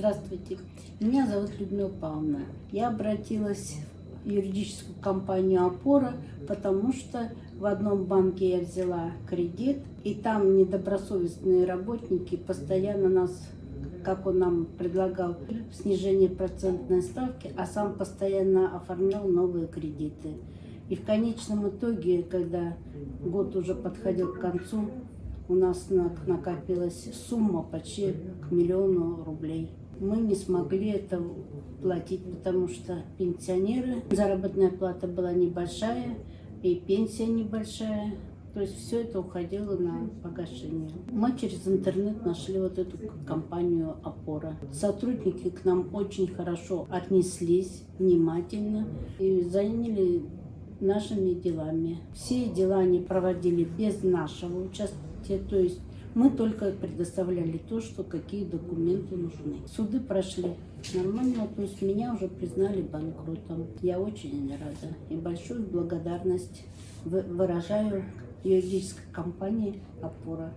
Здравствуйте, меня зовут Людмила Павловна. Я обратилась в юридическую компанию «Опора», потому что в одном банке я взяла кредит, и там недобросовестные работники постоянно нас, как он нам предлагал, снижение процентной ставки, а сам постоянно оформлял новые кредиты. И в конечном итоге, когда год уже подходил к концу, у нас на- накопилась сумма почти к миллиону рублей. Мы не смогли это платить, потому что пенсионеры, заработная плата была небольшая, и пенсия небольшая. То есть все это уходило на погашение. Мы через интернет нашли вот эту компанию «Опора». Сотрудники к нам очень хорошо отнеслись, внимательно, и заняли нашими делами. Все дела они проводили без нашего участия, то есть мы только предоставляли то, что какие документы нужны. Суды прошли нормально, то есть меня уже признали банкротом. Я очень рада и большую благодарность вы- выражаю юридической компании «Опора».